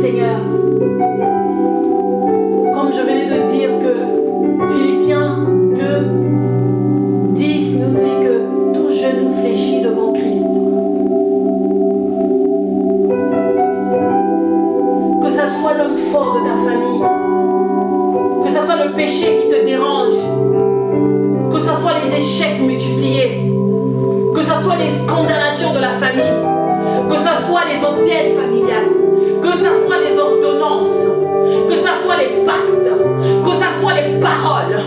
Seigneur. Comme je venais de dire que Philippiens 2, 10 nous dit que tout genou fléchit devant Christ. Que ça soit l'homme fort de ta famille, que ce soit le péché qui te dérange, que ce soit les échecs multipliés, que ce soit les condamnations de la famille, que ce soit les hôtels familiales, que ce soit les ordonnances, que ce soit les pactes, que ce soit les paroles,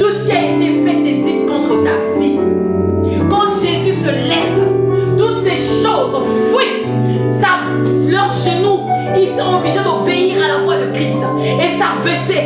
tout ce qui a été fait et dit contre ta vie. Quand Jésus se lève, toutes ces choses fuient. Ça, leurs genoux, ils sont obligés d'obéir à la voix de Christ et s'abaisser et